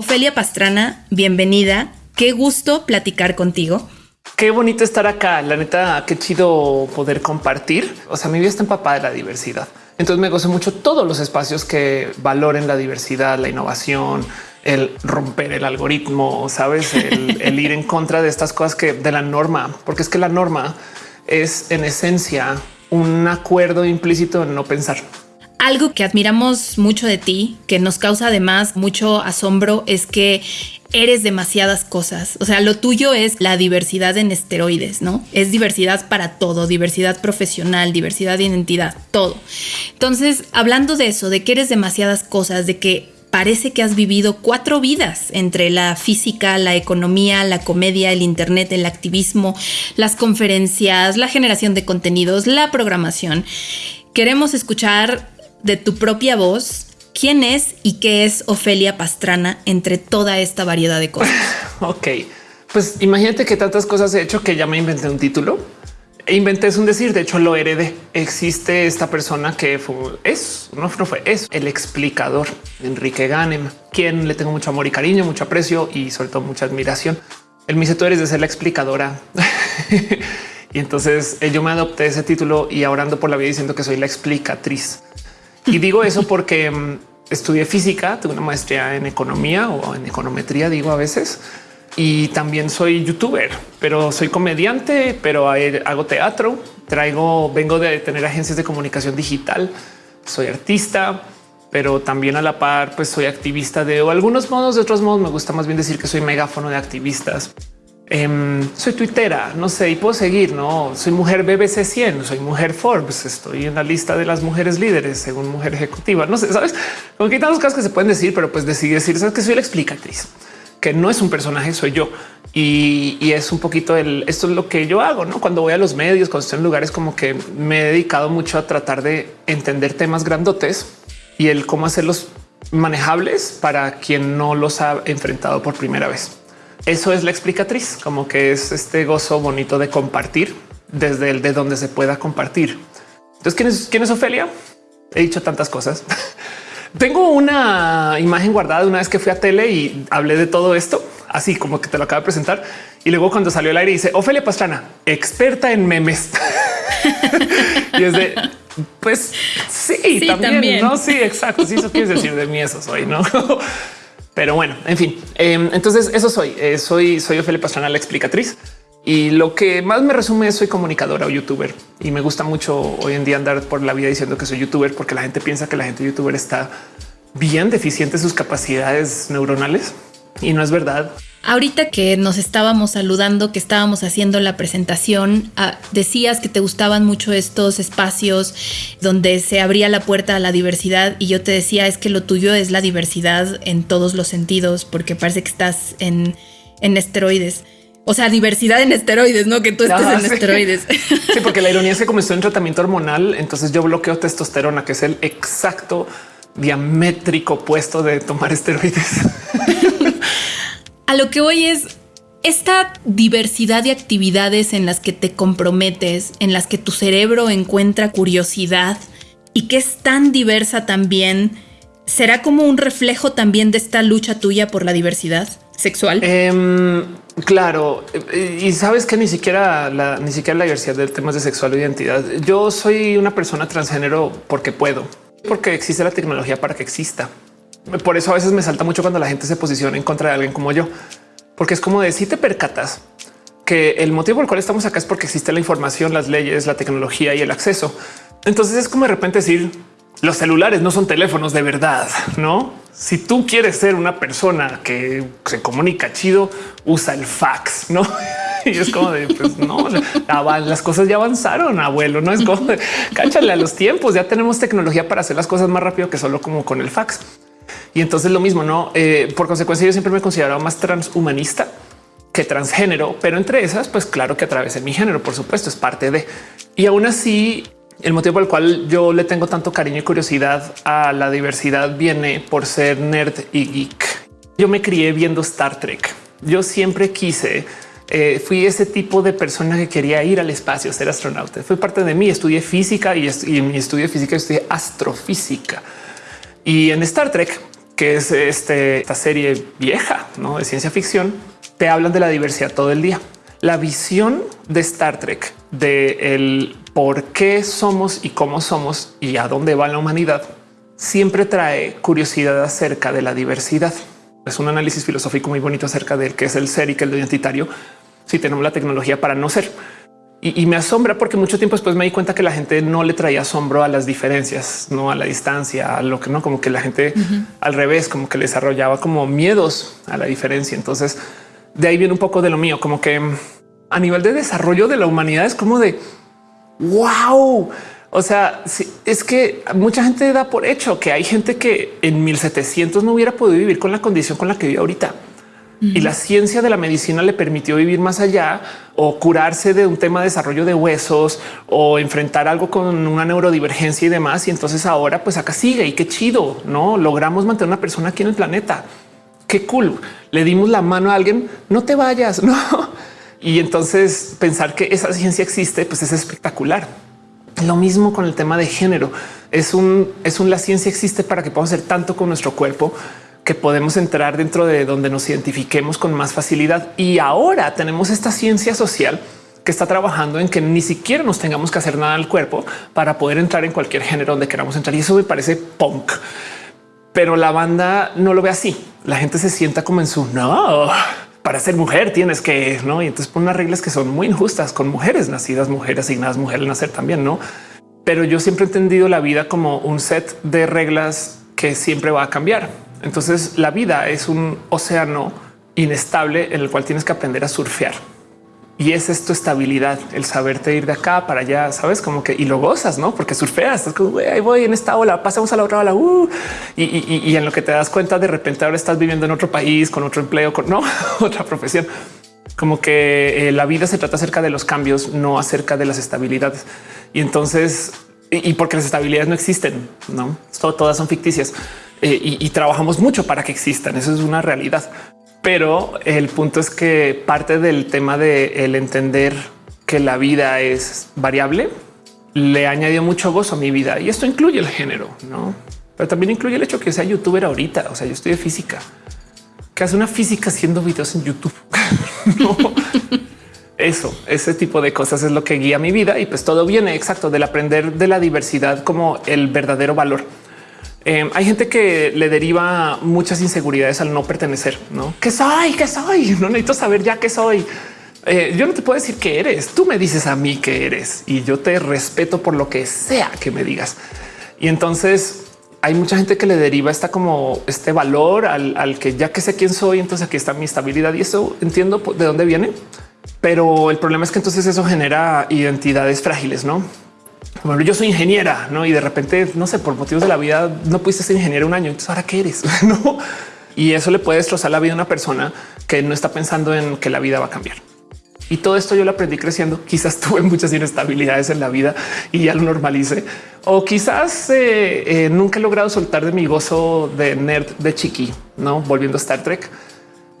Ofelia Pastrana, bienvenida. Qué gusto platicar contigo. Qué bonito estar acá. La neta, qué chido poder compartir. O sea, mi vida está empapada de la diversidad. Entonces me gozo mucho todos los espacios que valoren la diversidad, la innovación, el romper el algoritmo, sabes, el, el ir en contra de estas cosas que de la norma, porque es que la norma es en esencia un acuerdo implícito en no pensar. Algo que admiramos mucho de ti, que nos causa además mucho asombro, es que eres demasiadas cosas. O sea, lo tuyo es la diversidad en esteroides, ¿no? Es diversidad para todo, diversidad profesional, diversidad de identidad, todo. Entonces, hablando de eso, de que eres demasiadas cosas, de que parece que has vivido cuatro vidas entre la física, la economía, la comedia, el internet, el activismo, las conferencias, la generación de contenidos, la programación. Queremos escuchar de tu propia voz quién es y qué es Ofelia Pastrana entre toda esta variedad de cosas. ok, pues imagínate que tantas cosas he hecho que ya me inventé un título. E inventé es un decir, de hecho lo heredé. Existe esta persona que fue, es, no, fue, es el explicador, Enrique Ganem, quien le tengo mucho amor y cariño, mucho aprecio y sobre todo mucha admiración. Él me dice, tú eres de ser la explicadora. y entonces eh, yo me adopté ese título y ahora ando por la vida diciendo que soy la explicatriz. Y digo eso porque mm, estudié física, tuve una maestría en economía o en econometría, digo a veces, y también soy youtuber, pero soy comediante, pero hago teatro, traigo, vengo de tener agencias de comunicación digital, soy artista, pero también a la par, pues soy activista de algunos modos, de otros modos me gusta más bien decir que soy megáfono de activistas. Em, soy tuitera, no sé, y puedo seguir, no soy mujer BBC 100, soy mujer Forbes, estoy en la lista de las mujeres líderes según mujer ejecutiva. No sé, sabes, como que hay tantas cosas que se pueden decir, pero pues decidí decir sabes que soy la explicatriz, que no es un personaje, soy yo y, es un poquito el esto es lo que yo hago. No cuando voy a los medios, cuando estoy en lugares como que me he dedicado mucho a tratar de entender temas grandotes y el cómo hacerlos manejables para quien no los ha enfrentado por primera vez. Eso es la explicatriz, como que es este gozo bonito de compartir desde el de donde se pueda compartir. Entonces, ¿quién es, quién es Ofelia? He dicho tantas cosas. Tengo una imagen guardada de una vez que fui a tele y hablé de todo esto, así como que te lo acabo de presentar. Y luego cuando salió el aire dice Ofelia Pastrana, experta en memes. y es de, pues sí, también, no? Sí, exacto. Sí, eso quieres decir de mí, eso soy, no? Pero bueno, en fin, em, entonces eso soy. Eh, soy, soy Ophelia Pastrana, la explicatriz. Y lo que más me resume es soy comunicadora o youtuber y me gusta mucho hoy en día andar por la vida diciendo que soy youtuber porque la gente piensa que la gente youtuber está bien deficiente sus capacidades neuronales y no es verdad. Ahorita que nos estábamos saludando, que estábamos haciendo la presentación, ah, decías que te gustaban mucho estos espacios donde se abría la puerta a la diversidad y yo te decía es que lo tuyo es la diversidad en todos los sentidos porque parece que estás en, esteroides. O sea, diversidad en esteroides, no que tú estés en esteroides. Sí, porque la ironía es que como estoy en tratamiento hormonal, entonces yo bloqueo testosterona, que es el exacto diamétrico opuesto de tomar esteroides. A lo que voy es esta diversidad de actividades en las que te comprometes, en las que tu cerebro encuentra curiosidad y que es tan diversa también, ¿será como un reflejo también de esta lucha tuya por la diversidad sexual? Em, claro, y sabes que ni siquiera la, ni siquiera la diversidad de temas de sexual o identidad. Yo soy una persona transgénero porque puedo, porque existe la tecnología para que exista. Por eso a veces me salta mucho cuando la gente se posiciona en contra de alguien como yo, porque es como de si te percatas que el motivo por el cual estamos acá es porque existe la información, las leyes, la tecnología y el acceso. Entonces es como de repente decir los celulares no son teléfonos de verdad, no? Si tú quieres ser una persona que se comunica chido, usa el fax, no? Y es como de pues no, las cosas ya avanzaron, abuelo. No es como de, cáchale a los tiempos. Ya tenemos tecnología para hacer las cosas más rápido que solo como con el fax. Y entonces lo mismo, no? Eh, por consecuencia, yo siempre me he considerado más transhumanista que transgénero, pero entre esas, pues claro que atravesé mi género, por supuesto, es parte de. Y aún así, el motivo por el cual yo le tengo tanto cariño y curiosidad a la diversidad viene por ser nerd y geek. Yo me crié viendo Star Trek. Yo siempre quise, eh, fui ese tipo de persona que quería ir al espacio, ser astronauta. Fue parte de mí. Estudié física y, en mi estudio de física estudié astrofísica. Y en Star Trek que es este, esta serie vieja ¿no? de ciencia ficción, te hablan de la diversidad todo el día. La visión de Star Trek de el por qué somos y cómo somos y a dónde va la humanidad siempre trae curiosidad acerca de la diversidad. Es un análisis filosófico muy bonito acerca del que es el ser y que es identitario. Si tenemos la tecnología para no ser, y, me asombra porque mucho tiempo después me di cuenta que la gente no le traía asombro a las diferencias, no a la distancia, a lo que no, como que la gente al revés, como que le desarrollaba como miedos a la diferencia. Entonces, de ahí viene un poco de lo mío, como que a nivel de desarrollo de la humanidad es como de wow. O sea, es que mucha gente da por hecho que hay gente que en 1700 no hubiera podido vivir con la condición con la que vive ahorita y la ciencia de la medicina le permitió vivir más allá o curarse de un tema de desarrollo de huesos o enfrentar algo con una neurodivergencia y demás. Y entonces ahora pues acá sigue y qué chido, no logramos mantener una persona aquí en el planeta. Qué cool. Le dimos la mano a alguien. No te vayas. No. Y entonces pensar que esa ciencia existe, pues es espectacular. Lo mismo con el tema de género. Es un, es un, la ciencia existe para que podamos hacer tanto con nuestro cuerpo que podemos entrar dentro de donde nos identifiquemos con más facilidad. Y ahora tenemos esta ciencia social que está trabajando en que ni siquiera nos tengamos que hacer nada al cuerpo para poder entrar en cualquier género donde queramos entrar. Y eso me parece punk. Pero la banda no lo ve así. La gente se sienta como en su no. Para ser mujer tienes que no. Y entonces ponen unas reglas que son muy injustas con mujeres nacidas, mujeres asignadas, mujeres nacer también no. Pero yo siempre he entendido la vida como un set de reglas que siempre va a cambiar entonces la vida es un océano inestable en el cual tienes que aprender a surfear. Y es esto estabilidad, el saberte ir de acá para allá, sabes como que y lo gozas, no? Porque surfeas, estás como ahí voy en esta ola, pasamos a la otra ola. Uh, y, en lo que te das cuenta, de repente ahora estás viviendo en otro país con otro empleo, con no otra profesión. Como que eh, la vida se trata acerca de los cambios, no acerca de las estabilidades. Y entonces, y, porque las estabilidades no existen, no todas son ficticias. Eh, y, trabajamos mucho para que existan. Eso es una realidad. Pero el punto es que parte del tema de el entender que la vida es variable le añadió mucho gozo a mi vida y esto incluye el género, no? Pero también incluye el hecho que sea youtuber ahorita. O sea, yo estoy de física que hace una física haciendo videos en YouTube. Eso, ese tipo de cosas es lo que guía mi vida y pues todo viene exacto del aprender de la diversidad como el verdadero valor. Eh, hay gente que le deriva muchas inseguridades al no pertenecer, no que soy, que soy, no necesito saber ya qué soy. Eh, yo no te puedo decir que eres. Tú me dices a mí que eres y yo te respeto por lo que sea que me digas. Y entonces hay mucha gente que le deriva esta como este valor al, al que ya que sé quién soy, entonces aquí está mi estabilidad y eso entiendo de dónde viene. Pero el problema es que entonces eso genera identidades frágiles, no? bueno, yo soy ingeniera, ¿no? Y de repente, no sé, por motivos de la vida, no pudiste ser ingeniero un año. Entonces, ¿ahora qué eres? ¿No? Y eso le puede destrozar la vida a una persona que no está pensando en que la vida va a cambiar. Y todo esto yo lo aprendí creciendo. Quizás tuve muchas inestabilidades en la vida y ya lo normalice. O quizás eh, eh, nunca he logrado soltar de mi gozo de nerd de chiqui, no volviendo a Star Trek.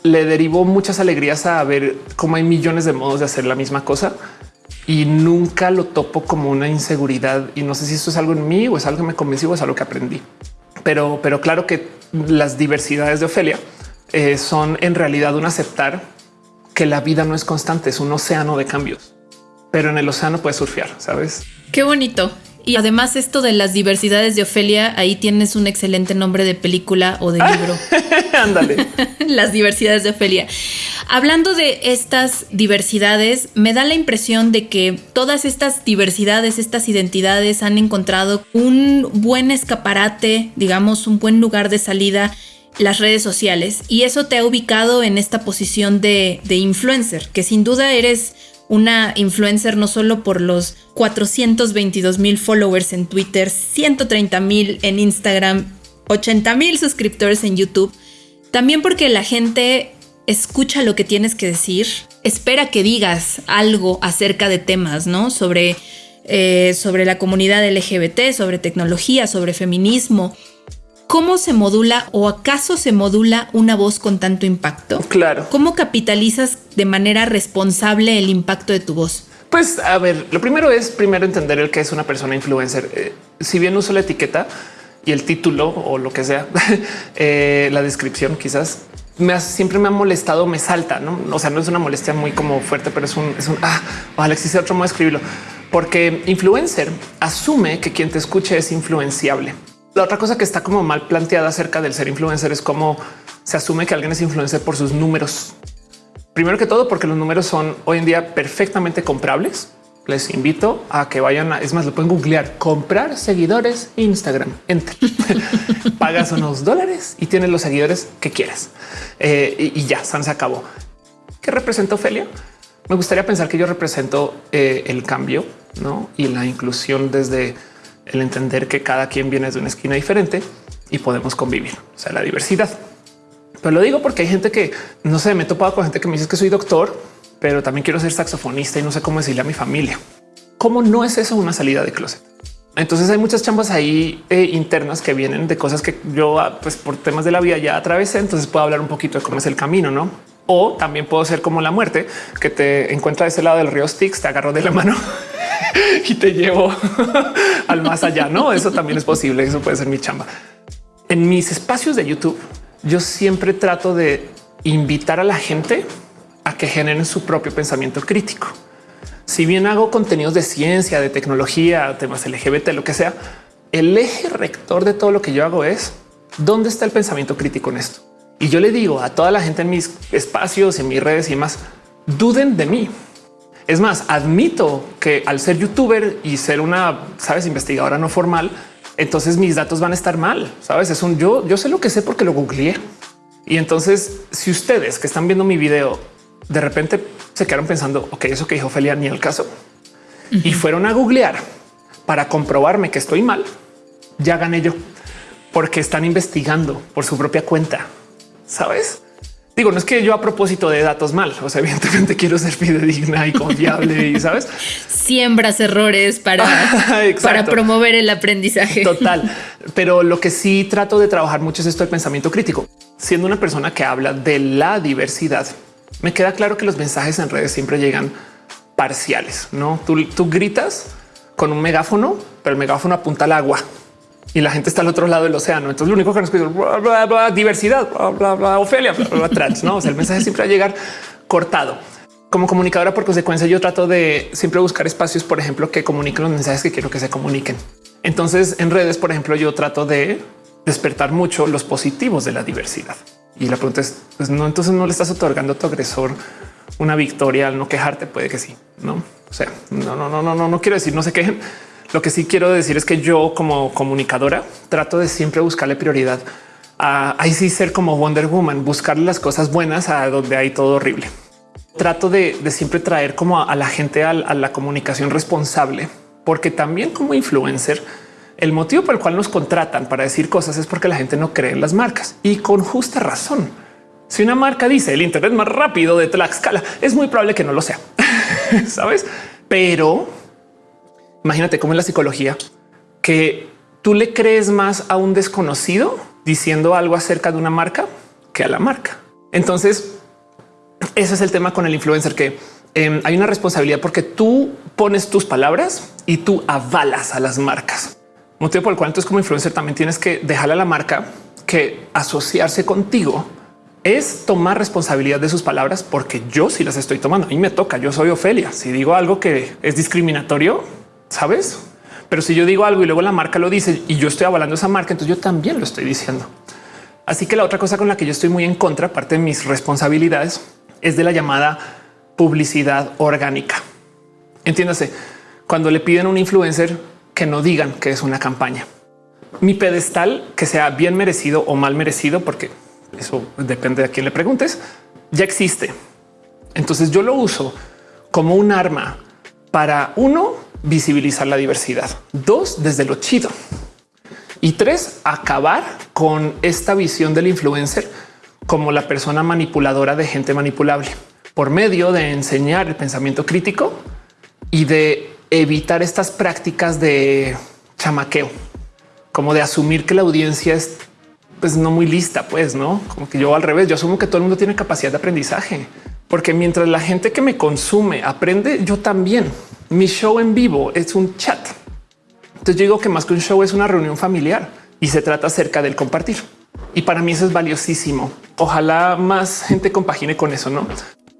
Le derivó muchas alegrías a ver cómo hay millones de modos de hacer la misma cosa y nunca lo topo como una inseguridad. Y no sé si esto es algo en mí o es algo que me convenció o es algo que aprendí. Pero, pero claro que las diversidades de Ofelia eh, son en realidad un aceptar que la vida no es constante, es un océano de cambios, pero en el océano puedes surfear, sabes? Qué bonito. Y además esto de las diversidades de Ofelia, ahí tienes un excelente nombre de película o de libro. Ándale. las diversidades de Ofelia. Hablando de estas diversidades, me da la impresión de que todas estas diversidades, estas identidades han encontrado un buen escaparate, digamos, un buen lugar de salida las redes sociales y eso te ha ubicado en esta posición de, de influencer, que sin duda eres una influencer no solo por los 422 mil followers en Twitter, 130 mil en Instagram, 80 mil suscriptores en YouTube, también porque la gente escucha lo que tienes que decir, espera que digas algo acerca de temas, ¿no? Sobre, eh, sobre la comunidad LGBT, sobre tecnología, sobre feminismo. ¿Cómo se modula o acaso se modula una voz con tanto impacto? Claro. ¿Cómo capitalizas de manera responsable el impacto de tu voz? Pues a ver, lo primero es primero entender el que es una persona influencer. Eh, si bien uso la etiqueta y el título o lo que sea, eh, la descripción quizás me siempre me ha molestado, me salta, no? O sea, no es una molestia muy como fuerte, pero es un, es un ah, ojalá existe otro modo de escribirlo, porque influencer asume que quien te escuche es influenciable. La otra cosa que está como mal planteada acerca del ser influencer es cómo se asume que alguien es influencer por sus números. Primero que todo, porque los números son hoy en día perfectamente comprables. Les invito a que vayan a, es más, lo pueden googlear, comprar seguidores Instagram. Entre pagas unos dólares y tienes los seguidores que quieras. Eh, y, ya, se acabó. ¿Qué representa Ofelia? Me gustaría pensar que yo represento eh, el cambio ¿no? y la inclusión desde el entender que cada quien viene de una esquina diferente y podemos convivir, o sea, la diversidad. Pero lo digo porque hay gente que no sé, me he topado con gente que me dice que soy doctor, pero también quiero ser saxofonista y no sé cómo decirle a mi familia. ¿Cómo no es eso una salida de closet? Entonces hay muchas chambas ahí eh, internas que vienen de cosas que yo, ah, pues por temas de la vida ya atravesé. Entonces puedo hablar un poquito de cómo es el camino, no? O también puedo ser como la muerte que te encuentra de ese lado del río Styx, te agarro de la mano y te llevo al más allá. No, eso también es posible. Eso puede ser mi chamba. En mis espacios de YouTube, yo siempre trato de invitar a la gente a que generen su propio pensamiento crítico. Si bien hago contenidos de ciencia, de tecnología, temas LGBT, lo que sea, el eje rector de todo lo que yo hago es dónde está el pensamiento crítico en esto. Y yo le digo a toda la gente en mis espacios, en mis redes y más, duden de mí. Es más, admito que al ser youtuber y ser una, sabes, investigadora no formal, entonces mis datos van a estar mal. Sabes, es un yo, yo sé lo que sé porque lo googleé. Y entonces, si ustedes que están viendo mi video de repente se quedaron pensando, ok, eso que dijo Felia ni al caso y fueron a googlear para comprobarme que estoy mal, ya gané yo porque están investigando por su propia cuenta. Sabes? Digo, no es que yo a propósito de datos mal, o sea, evidentemente quiero ser fidedigna y confiable y sabes, siembras errores para, para promover el aprendizaje. Total. Pero lo que sí trato de trabajar mucho es esto del pensamiento crítico. Siendo una persona que habla de la diversidad, me queda claro que los mensajes en redes siempre llegan parciales. No tú, gritas con un megáfono, pero el megáfono apunta al agua y la gente está al otro lado del océano. Entonces lo único que nos pide es diversidad, bla, bla, Ofelia, trans. No, o sea, el mensaje siempre va a llegar cortado. Como comunicadora, por consecuencia, yo trato de siempre buscar espacios, por ejemplo, que comuniquen los mensajes que quiero que se comuniquen. Entonces, en redes, por ejemplo, yo trato de despertar mucho los positivos de la diversidad. Y la pregunta es, pues no, entonces no le estás otorgando a tu agresor una victoria al no quejarte, puede que sí, no? O sea, no, no, no, no, no, no quiero decir no se quejen, lo que sí quiero decir es que yo como comunicadora trato de siempre buscarle prioridad a ahí sí ser como Wonder Woman, buscar las cosas buenas a donde hay todo horrible. Trato de, siempre traer como a, la gente a la comunicación responsable, porque también como influencer, el motivo por el cual nos contratan para decir cosas es porque la gente no cree en las marcas y con justa razón. Si una marca dice el Internet más rápido de Tlaxcala, es muy probable que no lo sea, sabes? Pero Imagínate cómo es la psicología que tú le crees más a un desconocido diciendo algo acerca de una marca que a la marca. Entonces, ese es el tema con el influencer que em, hay una responsabilidad porque tú pones tus palabras y tú avalas a las marcas. Motivo por el cual entonces como influencer también tienes que dejarle a la marca que asociarse contigo es tomar responsabilidad de sus palabras porque yo sí las estoy tomando. A mí me toca, yo soy Ofelia. Si digo algo que es discriminatorio, sabes? Pero si yo digo algo y luego la marca lo dice y yo estoy avalando esa marca, entonces yo también lo estoy diciendo. Así que la otra cosa con la que yo estoy muy en contra, parte de mis responsabilidades, es de la llamada publicidad orgánica. Entiéndase, cuando le piden a un influencer que no digan que es una campaña. Mi pedestal, que sea bien merecido o mal merecido, porque eso depende de quién le preguntes, ya existe. Entonces yo lo uso como un arma para uno visibilizar la diversidad. Dos, desde lo chido. Y tres, acabar con esta visión del influencer como la persona manipuladora de gente manipulable por medio de enseñar el pensamiento crítico y de evitar estas prácticas de chamaqueo, como de asumir que la audiencia es pues no muy lista, pues no como que yo al revés, yo asumo que todo el mundo tiene capacidad de aprendizaje, porque mientras la gente que me consume aprende, yo también mi show en vivo es un chat. Entonces digo que más que un show es una reunión familiar. y se trata acerca del compartir. Y para mí eso es valiosísimo. Ojalá más gente compagine con eso, ¿no?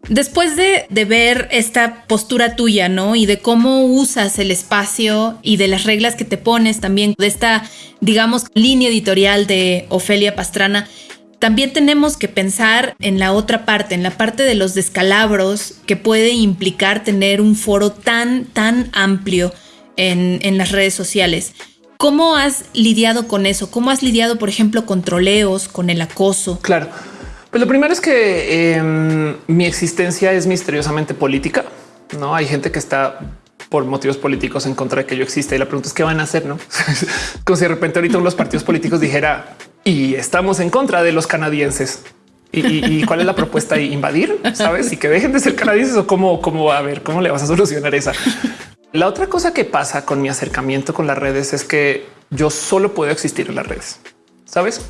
Después de, de, ver esta postura tuya, ¿no? Y de cómo usas el espacio y de las reglas que te pones también, de esta, digamos, línea editorial de Ofelia Pastrana, también tenemos que pensar en la otra parte, en la parte de los descalabros que puede implicar tener un foro tan, tan amplio en, en las redes sociales. ¿Cómo has lidiado con eso? ¿Cómo has lidiado, por ejemplo, con troleos, con el acoso? Claro. Lo primero es que eh, mi existencia es misteriosamente política. No hay gente que está por motivos políticos en contra de que yo exista. Y la pregunta es qué van a hacer, no? Como si de repente ahorita uno de los partidos políticos dijera y estamos en contra de los canadienses. ¿Y, cuál es la propuesta? ¿Invadir? ¿Sabes? Y que dejen de ser canadienses o cómo, cómo a ver cómo le vas a solucionar esa. La otra cosa que pasa con mi acercamiento con las redes es que yo solo puedo existir en las redes. ¿Sabes?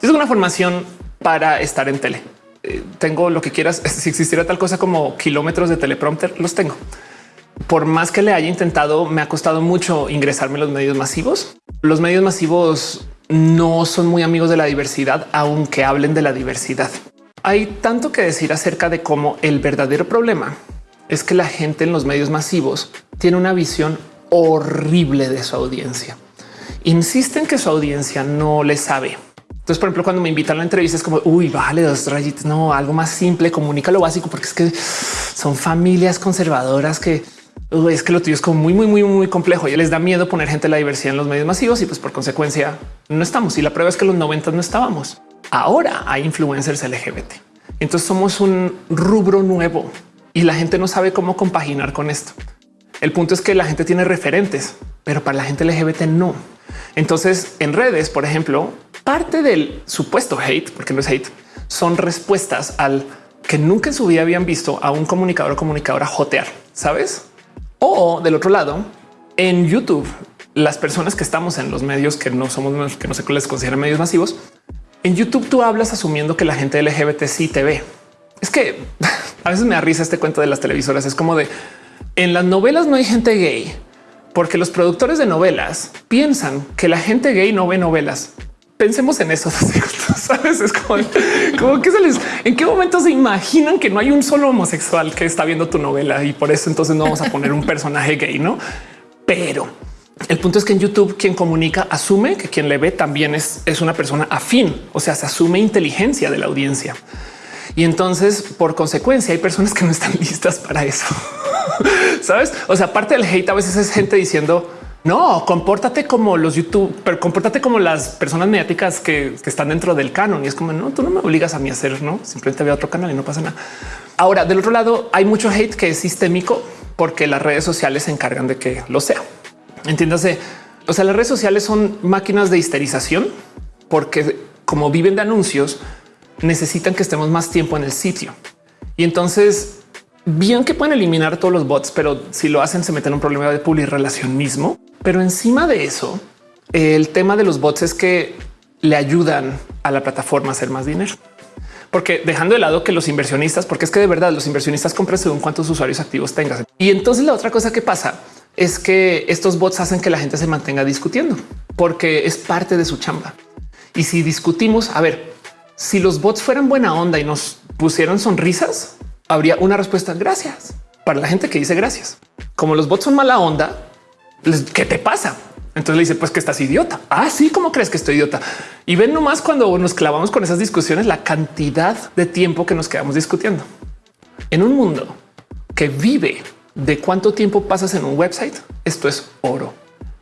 Es una formación para estar en tele. Eh, tengo lo que quieras. Si existiera tal cosa como kilómetros de teleprompter, los tengo. Por más que le haya intentado, me ha costado mucho ingresarme en los medios masivos. Los medios masivos no son muy amigos de la diversidad, aunque hablen de la diversidad. Hay tanto que decir acerca de cómo el verdadero problema es que la gente en los medios masivos tiene una visión horrible de su audiencia. Insisten que su audiencia no le sabe. Entonces, por ejemplo, cuando me invitan a la entrevista es como, uy, vale, dos rayitas, no, algo más simple, comunica lo básico, porque es que son familias conservadoras que es que lo tuyo es como muy, muy, muy, muy complejo y les da miedo poner gente de la diversidad en los medios masivos y pues por consecuencia no estamos. Y la prueba es que los 90 no estábamos. Ahora hay influencers LGBT. Entonces somos un rubro nuevo y la gente no sabe cómo compaginar con esto. El punto es que la gente tiene referentes, pero para la gente LGBT no. Entonces en redes, por ejemplo, parte del supuesto hate, porque no es hate, son respuestas al que nunca en su vida habían visto a un comunicador o comunicadora jotear, ¿sabes? O del otro lado, en YouTube, las personas que estamos en los medios que no somos, que no se les consideran medios masivos, en YouTube tú hablas asumiendo que la gente LGBT sí te ve. Es que a veces me da risa este cuento de las televisoras. Es como de en las novelas no hay gente gay porque los productores de novelas piensan que la gente gay no ve novelas pensemos en eso. Sabes, es como, que se les en qué momento se imaginan que no hay un solo homosexual que está viendo tu novela y por eso entonces no vamos a poner un personaje gay, no? Pero el punto es que en YouTube quien comunica asume que quien le ve también es, es una persona afín, o sea, se asume inteligencia de la audiencia. Y entonces, por consecuencia, hay personas que no están listas para eso. Sabes? O sea, parte del hate a veces es gente diciendo, no, compórtate como los YouTube, pero compórtate como las personas mediáticas que, están dentro del canon. Y es como no, tú no me obligas a mí a hacer, no simplemente veo otro canal y no pasa nada. Ahora, del otro lado, hay mucho hate que es sistémico porque las redes sociales se encargan de que lo sea. Entiéndase. O sea, las redes sociales son máquinas de histerización porque como viven de anuncios, necesitan que estemos más tiempo en el sitio. Y entonces bien que pueden eliminar todos los bots, pero si lo hacen se meten en un problema de publirrelacionismo. Pero encima de eso, el tema de los bots es que le ayudan a la plataforma a hacer más dinero. Porque dejando de lado que los inversionistas, porque es que de verdad los inversionistas compran según cuántos usuarios activos tengas. Y entonces la otra cosa que pasa es que estos bots hacen que la gente se mantenga discutiendo porque es parte de su chamba. Y si discutimos, a ver, si los bots fueran buena onda y nos pusieron sonrisas, habría una respuesta. Gracias para la gente que dice gracias. Como los bots son mala onda, ¿qué te pasa? Entonces le dice, pues que estás idiota. Ah, sí, ¿cómo crees que estoy idiota? Y ven nomás cuando nos clavamos con esas discusiones, la cantidad de tiempo que nos quedamos discutiendo. En un mundo que vive de cuánto tiempo pasas en un website, esto es oro.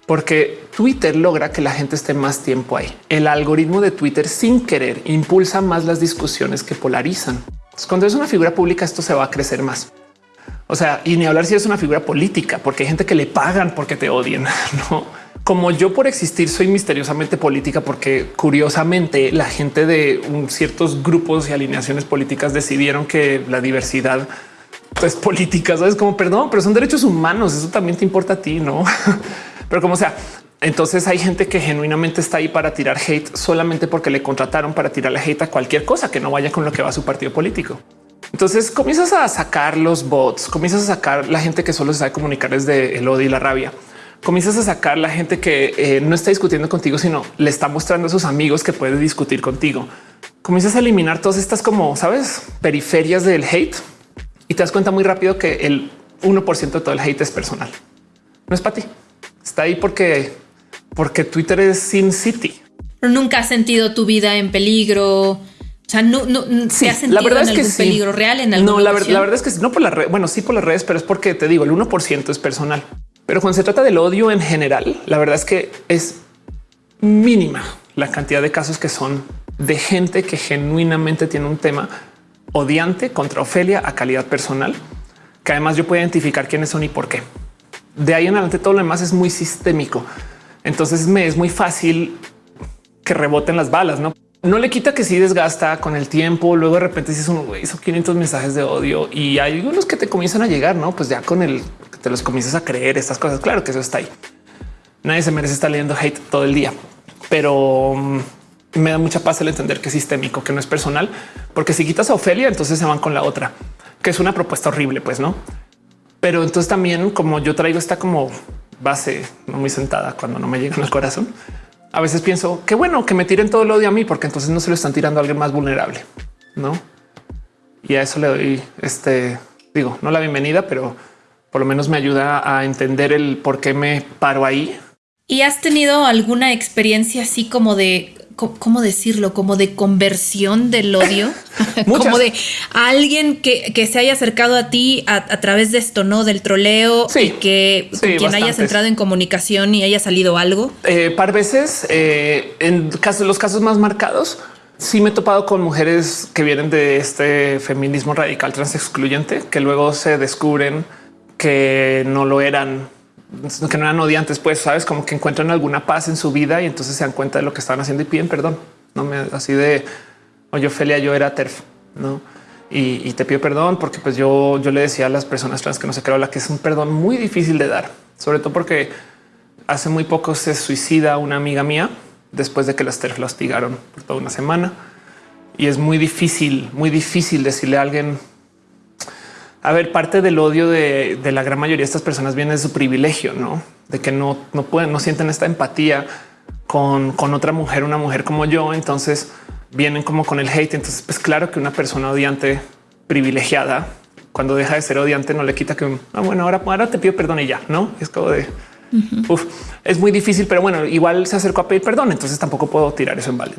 Porque Twitter logra que la gente esté más tiempo ahí. El algoritmo de Twitter sin querer impulsa más las discusiones que polarizan. cuando es una figura pública, esto se va a crecer más. O sea, y ni hablar si es una figura política, porque hay gente que le pagan porque te odien. No como yo por existir soy misteriosamente política, porque curiosamente la gente de ciertos grupos y alineaciones políticas decidieron que la diversidad es política. Sabes como perdón, pero son derechos humanos. Eso también te importa a ti, no? pero como sea, entonces hay gente que genuinamente está ahí para tirar hate solamente porque le contrataron para tirarle hate a cualquier cosa que no vaya con lo que va su partido político. Entonces comienzas a sacar los bots, comienzas a sacar la gente que solo sabe comunicar desde el odio y la rabia. comienzas a sacar la gente que eh, no está discutiendo contigo, sino le está mostrando a sus amigos que puede discutir contigo. Comienzas a eliminar todas estas como sabes periferias del hate y te das cuenta muy rápido que el 1% de todo el hate es personal. No es para ti. Está ahí porque porque Twitter es Sin City. nunca has sentido tu vida en peligro. O sea, no, no sí, has sentido la verdad es que peligro real en No, la, la, verdad es que no por las redes. Bueno, sí por las redes, pero es porque te digo, el 1% es personal. Pero cuando se trata del odio en general, la verdad es que es mínima la cantidad de casos que son de gente que genuinamente tiene un tema odiante contra Ofelia a calidad personal, que además yo puedo identificar quiénes son y por qué. De ahí en adelante todo lo demás es muy sistémico. Entonces me es muy fácil que reboten las balas, no? No le quita que sí desgasta con el tiempo. Luego de repente dices uno hizo 500 mensajes de odio y hay algunos que te comienzan a llegar, no? Pues ya con el que te los comienzas a creer estas cosas. Claro que eso está ahí. Nadie se merece estar leyendo hate todo el día, pero mm, me da mucha paz el entender que es sistémico, que no es personal, porque si quitas a Ofelia, entonces se van con la otra, que es una propuesta horrible, pues no. Pero entonces también como yo traigo esta como base no muy sentada cuando no me llegan al corazón. A veces pienso que bueno que me tiren todo el odio a mí, porque entonces no se lo están tirando a alguien más vulnerable, no? Y a eso le doy este, digo, no la bienvenida, pero por lo menos me ayuda a entender el por qué me paro ahí. ¿Y has tenido alguna experiencia así como de ¿cómo decirlo? Como de conversión del odio, como de alguien que, se haya acercado a ti a, través de esto, ¿no? Del troleo y que quien hayas entrado en comunicación y haya salido algo. Eh, par veces eh, en los casos más marcados, sí me he topado con mujeres que vienen de este feminismo radical trans excluyente, que luego se descubren que no lo eran que no eran odiantes, pues sabes, como que encuentran alguna paz en su vida y entonces se dan cuenta de lo que estaban haciendo y piden perdón. No me así de oye, Ophelia, yo era TERF, no? Y, te pido perdón porque pues yo, yo le decía a las personas trans que no se creo la que es un perdón muy difícil de dar, sobre todo porque hace muy poco se suicida una amiga mía después de que las TERF la hostigaron por toda una semana y es muy difícil, muy difícil decirle a alguien a ver, parte del odio de, la gran mayoría de estas personas viene de su privilegio, no de que no, no pueden, no sienten esta empatía con, con otra mujer, una mujer como yo. Entonces vienen como con el hate. Entonces, pues claro que una persona odiante privilegiada, cuando deja de ser odiante, no le quita que ah, bueno, ahora, ahora te pido perdón y ya no es como de es muy difícil, pero bueno, igual se acercó a pedir perdón. Entonces tampoco puedo tirar eso en balde.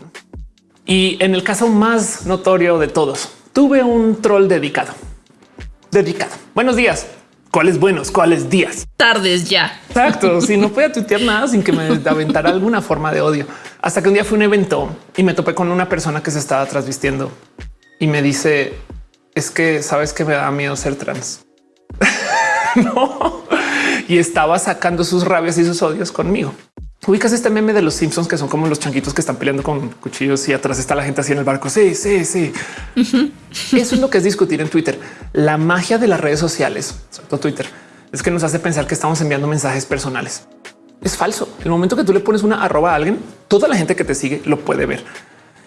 Y en el caso más notorio de todos, tuve un troll dedicado dedicado. Buenos días. ¿Cuáles buenos? ¿Cuáles días? Tardes ya. Exacto. si no podía tuitear nada sin que me aventara alguna forma de odio. Hasta que un día fue un evento y me topé con una persona que se estaba trasvistiendo y me dice es que sabes que me da miedo ser trans. no. Y estaba sacando sus rabias y sus odios conmigo. Ubicas este meme de los Simpsons que son como los changuitos que están peleando con cuchillos y atrás está la gente así en el barco. Sí, sí, sí. Eso es lo que es discutir en Twitter. La magia de las redes sociales, sobre todo Twitter, es que nos hace pensar que estamos enviando mensajes personales. Es falso. El momento que tú le pones una arroba a alguien, toda la gente que te sigue lo puede ver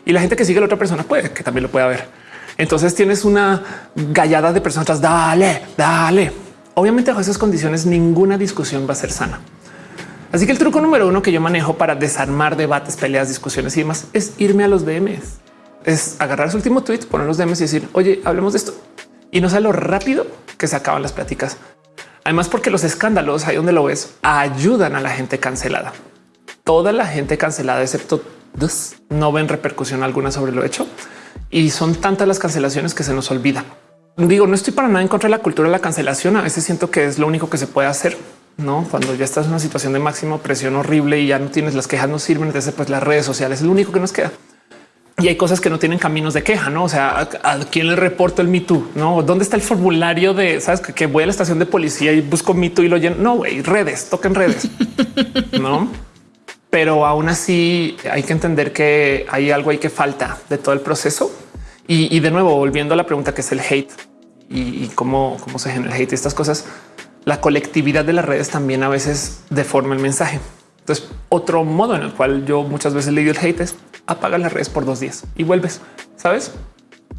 y la gente que sigue a la otra persona puede que también lo pueda ver. Entonces tienes una gallada de personas. Dale, dale. Obviamente, bajo esas condiciones, ninguna discusión va a ser sana. Así que el truco número uno que yo manejo para desarmar debates, peleas, discusiones y demás es irme a los DMs. Es agarrar su último tweet, poner los DMs y decir, oye, hablemos de esto. Y no sé lo rápido que se acaban las pláticas. Además, porque los escándalos ahí donde lo ves ayudan a la gente cancelada. Toda la gente cancelada, excepto dos, no ven repercusión alguna sobre lo hecho. Y son tantas las cancelaciones que se nos olvida. Digo, no estoy para nada en contra de la cultura de la cancelación. A veces siento que es lo único que se puede hacer no cuando ya estás en una situación de máxima presión horrible y ya no tienes las quejas, no sirven. Entonces, pues las redes sociales es lo único que nos queda. Y hay cosas que no tienen caminos de queja, no? O sea, a, quién le reporto el Me no? ¿Dónde está el formulario de sabes que, voy a la estación de policía y busco Me Too y lo lleno? No, güey, redes, toquen redes, no? Pero aún así hay que entender que hay algo ahí que falta de todo el proceso. Y, de nuevo, volviendo a la pregunta que es el hate y, cómo, cómo se genera el hate y estas cosas la colectividad de las redes también a veces deforma el mensaje. Entonces, otro modo en el cual yo muchas veces le digo el hate es apaga las redes por dos días y vuelves. Sabes?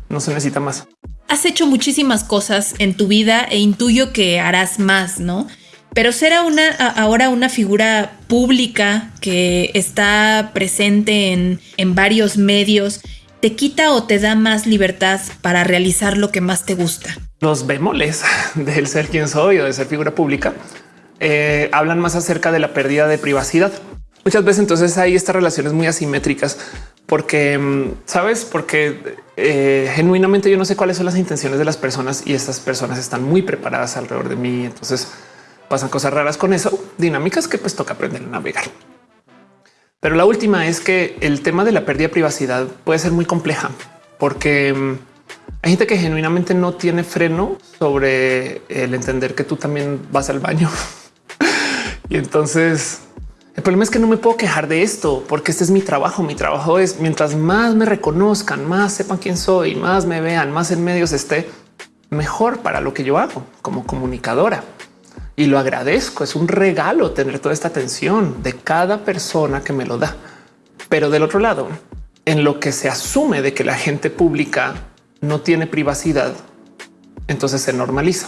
No se necesita más. Has hecho muchísimas cosas en tu vida e intuyo que harás más, ¿no? Pero ser una, ahora una figura pública que está presente en, en varios medios, ¿te quita o te da más libertad para realizar lo que más te gusta? Los bemoles del ser quien soy o de ser figura pública eh, hablan más acerca de la pérdida de privacidad. Muchas veces entonces hay estas relaciones muy asimétricas porque, mm, ¿sabes? Porque eh, genuinamente yo no sé cuáles son las intenciones de las personas y estas personas están muy preparadas alrededor de mí. Entonces pasan cosas raras con eso, dinámicas que pues toca aprender a navegar. Pero la última es que el tema de la pérdida de privacidad puede ser muy compleja porque mm, hay gente que genuinamente no tiene freno sobre el entender que tú también vas al baño. y entonces el problema es que no me puedo quejar de esto porque este es mi trabajo. Mi trabajo es mientras más me reconozcan, más sepan quién soy, más me vean, más en medios esté, mejor para lo que yo hago como comunicadora y lo agradezco. Es un regalo tener toda esta atención de cada persona que me lo da. Pero del otro lado, en lo que se asume de que la gente pública no tiene privacidad, entonces se normaliza.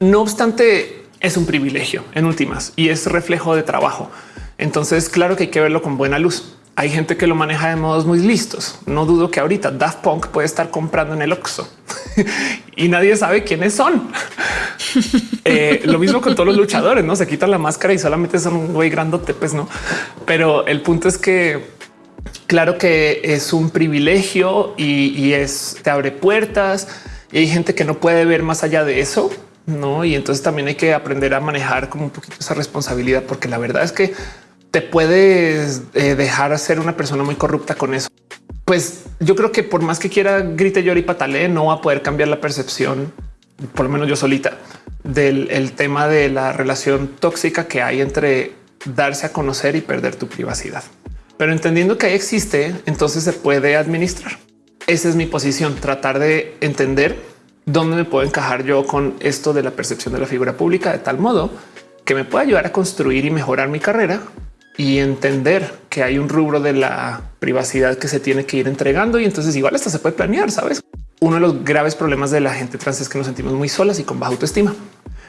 No obstante, es un privilegio en últimas y es reflejo de trabajo. Entonces, claro que hay que verlo con buena luz. Hay gente que lo maneja de modos muy listos. No dudo que ahorita Daft Punk puede estar comprando en el Oxxo y nadie sabe quiénes son. Eh, lo mismo con todos los luchadores, no se quitan la máscara y solamente son un güey grandote, pues no. Pero el punto es que claro que es un privilegio y, es te abre puertas y hay gente que no puede ver más allá de eso. No, y entonces también hay que aprender a manejar como un poquito esa responsabilidad, porque la verdad es que te puedes eh, dejar ser una persona muy corrupta con eso. Pues yo creo que por más que quiera grite, llore y patale, no va a poder cambiar la percepción, por lo menos yo solita, del tema de la relación tóxica que hay entre darse a conocer y perder tu privacidad. Pero entendiendo que existe, entonces se puede administrar. Esa es mi posición, tratar de entender dónde me puedo encajar yo con esto de la percepción de la figura pública de tal modo que me pueda ayudar a construir y mejorar mi carrera y entender que hay un rubro de la privacidad que se tiene que ir entregando y entonces igual hasta se puede planear, sabes? Uno de los graves problemas de la gente trans es que nos sentimos muy solas y con baja autoestima.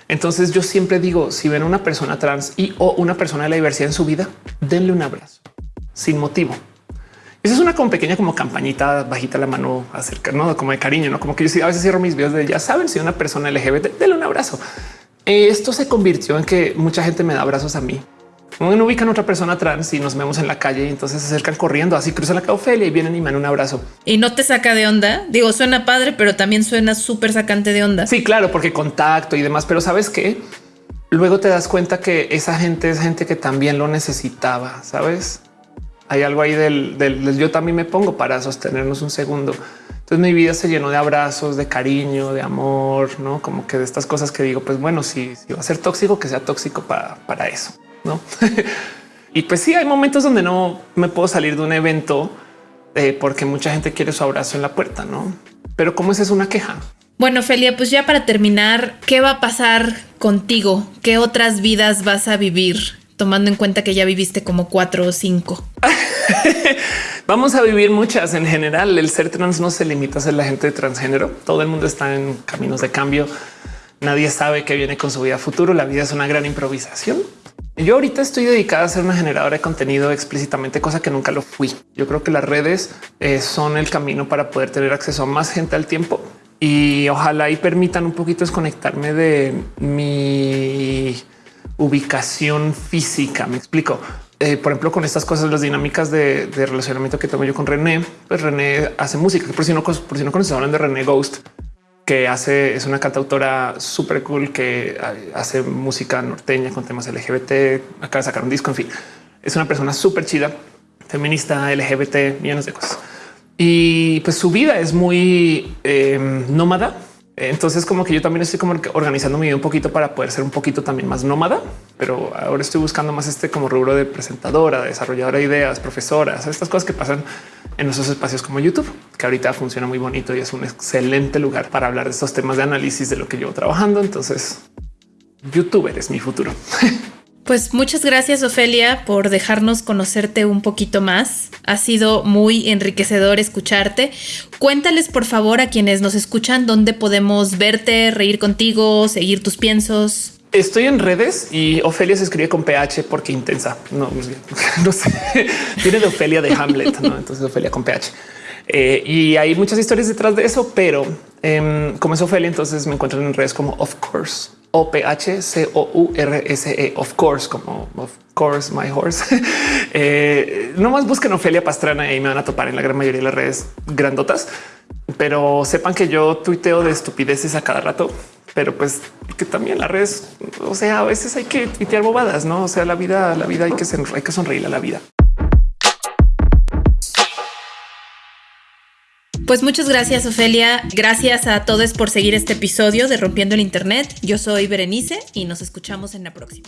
Entonces yo siempre digo, si ven una persona trans y o una persona de la diversidad en su vida, denle un abrazo sin motivo. Esa es una como pequeña como campañita bajita la mano acerca, no como de cariño, no como que yo a veces cierro mis videos de ya saben si una persona LGBT, denle un abrazo. Esto se convirtió en que mucha gente me da abrazos a mí no ubican a otra persona trans y nos vemos en la calle y entonces se acercan corriendo, así cruzan la Ofelia y vienen y me dan un abrazo. Y no te saca de onda. Digo, suena padre, pero también suena súper sacante de onda. Sí, claro, porque contacto y demás, pero sabes que luego te das cuenta que esa gente es gente que también lo necesitaba. Sabes? Hay algo ahí del, yo también me pongo para sostenernos un segundo. Entonces mi vida se llenó de abrazos, de cariño, de amor, no como que de estas cosas que digo, pues bueno, si, va a ser tóxico, que sea tóxico para, para eso no? y pues sí, hay momentos donde no me puedo salir de un evento eh, porque mucha gente quiere su abrazo en la puerta, no? Pero cómo es una queja. Bueno, Felia, pues ya para terminar, ¿qué va a pasar contigo? ¿Qué otras vidas vas a vivir? Tomando en cuenta que ya viviste como cuatro o cinco. Vamos a vivir muchas. En general, el ser trans no se limita a ser la gente de transgénero. Todo el mundo está en caminos de cambio. Nadie sabe qué viene con su vida futuro. La vida es una gran improvisación. Yo ahorita estoy dedicada a ser una generadora de contenido explícitamente, cosa que nunca lo fui. Yo creo que las redes eh, son el camino para poder tener acceso a más gente al tiempo y ojalá y permitan un poquito desconectarme de mi ubicación física. Me explico. Eh, por ejemplo, con estas cosas, las dinámicas de, relacionamiento que tengo yo con René, pues René hace música. Por si no, por si no conoces, hablan de René Ghost que hace, es una cantautora súper cool que hace música norteña con temas LGBT, acaba de sacar un disco, en fin, es una persona súper chida, feminista, LGBT, millones de cosas. Y pues su vida es muy em, nómada, entonces como que yo también estoy como organizando mi vida un poquito para poder ser un poquito también más nómada, pero ahora estoy buscando más este como rubro de presentadora, desarrolladora de ideas, profesoras, estas cosas que pasan en esos espacios como YouTube, que ahorita funciona muy bonito y es un excelente lugar para hablar de estos temas de análisis de lo que llevo trabajando. Entonces, youtuber es mi futuro. Pues muchas gracias, Ofelia, por dejarnos conocerte un poquito más. Ha sido muy enriquecedor escucharte. Cuéntales, por favor, a quienes nos escuchan dónde podemos verte, reír contigo, seguir tus piensos. Estoy en redes y Ofelia se escribe con PH porque intensa. No, no sé. Tiene de Ofelia de Hamlet, ¿no? Entonces Ofelia con PH. Eh, y hay muchas historias detrás de eso, pero em, como es Ofelia, entonces me encuentran en redes como Of Course, O P H C O U R S E, Of Course, como Of Course, My Horse. eh, no más busquen Ofelia Pastrana y me van a topar en la gran mayoría de las redes grandotas, pero sepan que yo tuiteo de estupideces a cada rato pero pues que también las redes, o sea, a veces hay que tuitear bobadas, no? O sea, la vida, la vida hay que, hay que sonreír a la vida. Pues muchas gracias, Ofelia. Gracias a todos por seguir este episodio de Rompiendo el Internet. Yo soy Berenice y nos escuchamos en la próxima.